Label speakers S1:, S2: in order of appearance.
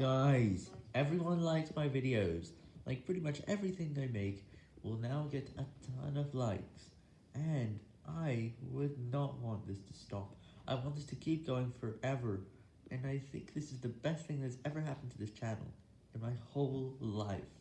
S1: Guys, everyone likes my videos, like pretty much everything I make will now get a ton of likes, and I would not want this to stop, I want this to keep going forever, and I think this is the best thing that's ever happened to this channel, in my whole life.